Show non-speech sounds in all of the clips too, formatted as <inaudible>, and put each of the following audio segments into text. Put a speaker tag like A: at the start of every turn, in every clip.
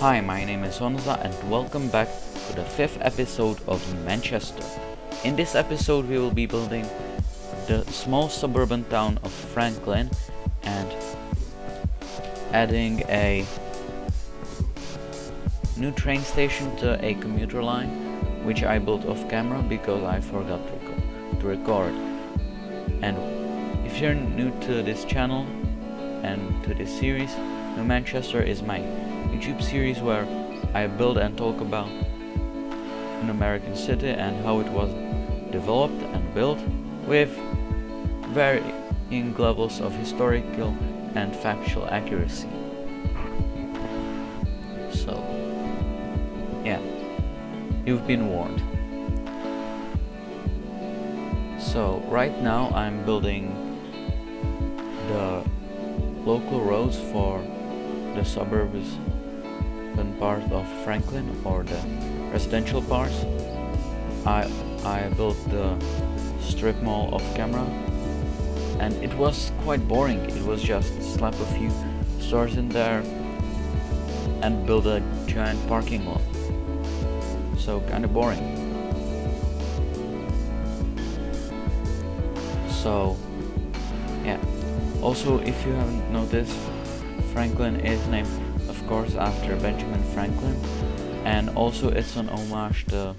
A: Hi, my name is Honza and welcome back to the fifth episode of Manchester. In this episode we will be building the small suburban town of Franklin and adding a new train station to a commuter line which I built off camera because I forgot to record. And if you're new to this channel and to this series, New Manchester is my YouTube series where I build and talk about an American city and how it was developed and built with varying levels of historical and factual accuracy. So, yeah, you've been warned. So, right now I'm building the local roads for the suburbs part of Franklin or the residential parts. I I built the strip mall off camera and it was quite boring. It was just slap a few stores in there and build a giant parking lot. So kind of boring. So yeah. Also if you haven't noticed Franklin is named course after Benjamin Franklin. And also it's an homage to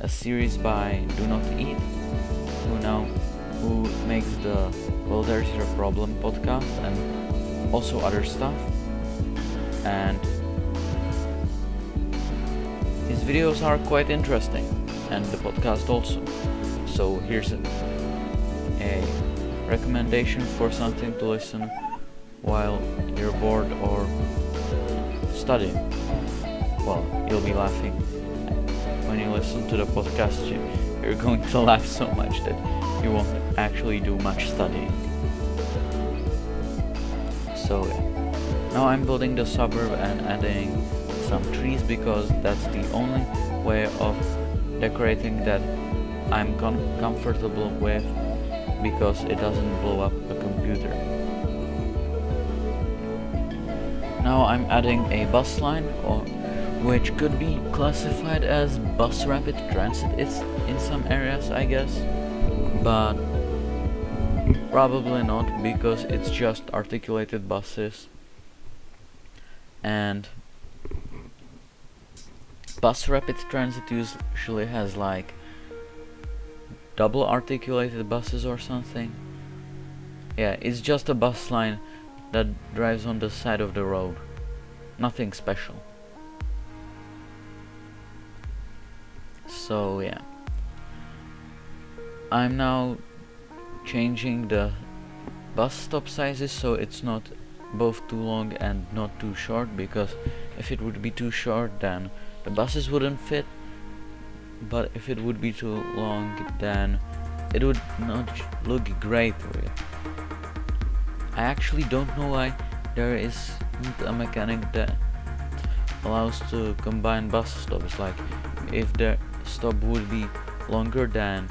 A: a series by Do Not Eat who now who makes the Well There's Your Problem podcast and also other stuff. And his videos are quite interesting and the podcast also. So here's a, a recommendation for something to listen while you're bored or Well, you'll be laughing when you listen to the podcast. You're going to <laughs> laugh so much that you won't actually do much studying. So now I'm building the suburb and adding some trees because that's the only way of decorating that I'm com comfortable with because it doesn't blow up Now I'm adding a bus line or which could be classified as bus rapid transit. It's in some areas I guess but probably not because it's just articulated buses. And bus rapid transit usually has like double articulated buses or something. Yeah it's just a bus line that drives on the side of the road. Nothing special. So yeah. I'm now changing the bus stop sizes so it's not both too long and not too short because if it would be too short then the buses wouldn't fit but if it would be too long then it would not look great really. I actually don't know why there is a mechanic that allows to combine bus stops. Like if the stop would be longer than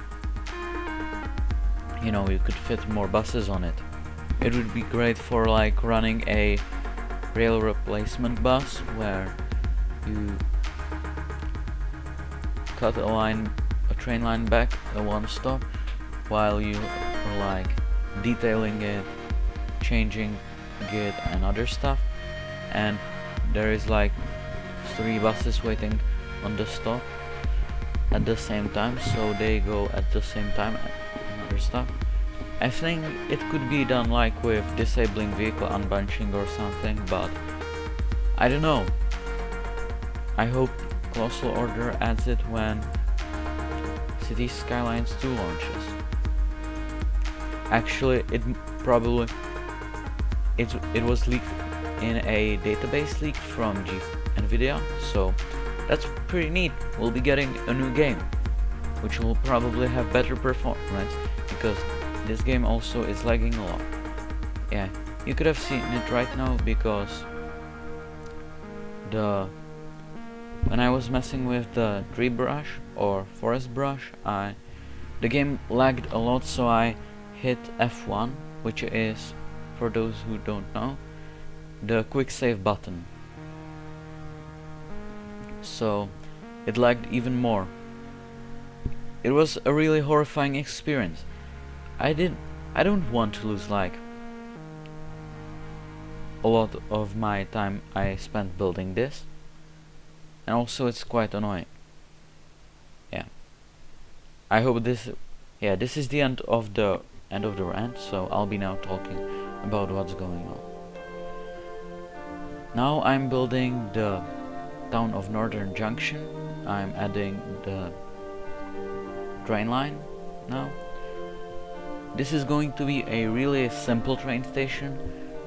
A: you know you could fit more buses on it it would be great for like running a rail replacement bus where you cut a line a train line back a one stop while you are like detailing it changing git and other stuff. And there is like three buses waiting on the stop at the same time so they go at the same time and other stuff. I think it could be done like with disabling vehicle unbunching or something but I don't know. I hope Colossal Order adds it when City Skylines 2 launches. Actually it probably it, it was leaked in a database leak from G NVIDIA, so that's pretty neat. We'll be getting a new game, which will probably have better performance, because this game also is lagging a lot. Yeah, you could have seen it right now, because the when I was messing with the tree brush or forest brush, I the game lagged a lot, so I hit F1, which is for those who don't know, the quick save button. so it lagged even more. It was a really horrifying experience. I did I don't want to lose like a lot of my time I spent building this and also it's quite annoying yeah I hope this yeah this is the end of the end of the rant so I'll be now talking about what's going on. Now I'm building the town of Northern Junction. I'm adding the train line now. This is going to be a really simple train station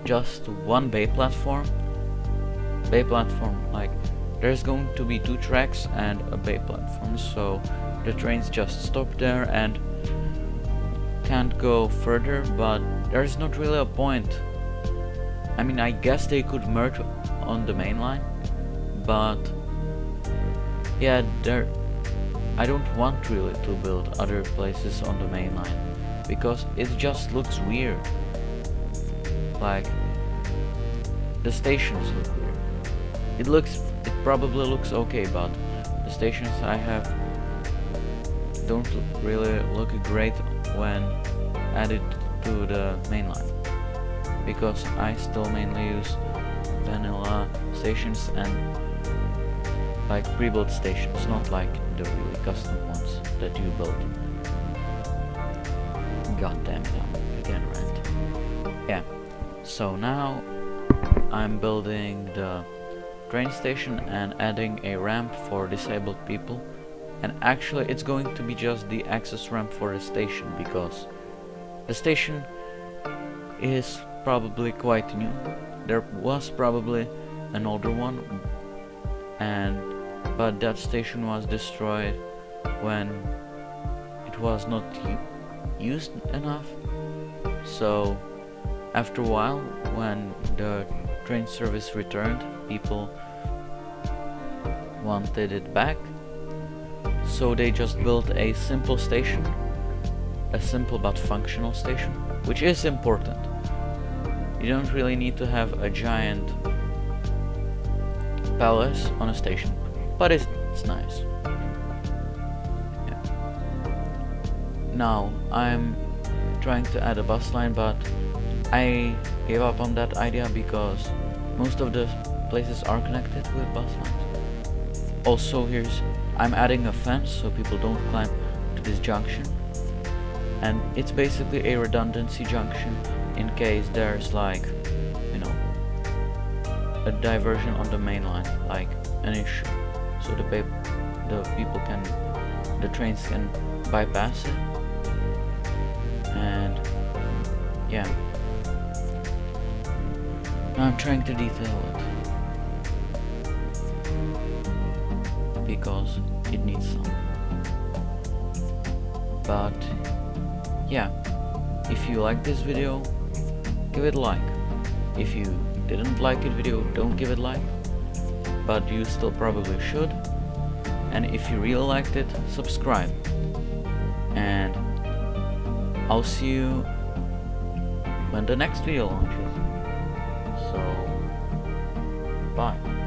A: just one bay platform. Bay platform like there's going to be two tracks and a bay platform. So the trains just stop there and can't go further but there's not really a point I mean I guess they could merge on the main line but yeah there I don't want really to build other places on the main line because it just looks weird like the stations look weird. It looks, it probably looks okay, but the stations I have don't really look great when added to the main line because I still mainly use vanilla stations and like pre-built stations, not like the really custom ones that you build. God damn it, again rant. Yeah. So now I'm building the train station and adding a ramp for disabled people and actually it's going to be just the access ramp for the station because the station is probably quite new there was probably an older one and but that station was destroyed when it was not used enough so after a while, when the train service returned, people wanted it back. So they just built a simple station, a simple but functional station, which is important. You don't really need to have a giant palace on a station, but it's, it's nice. Yeah. Now, I'm trying to add a bus line, but I gave up on that idea because most of the places are connected with bus lines. Also here's, I'm adding a fence so people don't climb to this junction. And it's basically a redundancy junction in case there's like, you know, a diversion on the main line, like an issue. So the, the people can, the trains can bypass it. And yeah. I'm trying to detail it. Because it needs some. But yeah, if you like this video, give it a like. If you didn't like it video, don't give it like. But you still probably should. And if you really liked it, subscribe. And I'll see you when the next video launches. So, bye.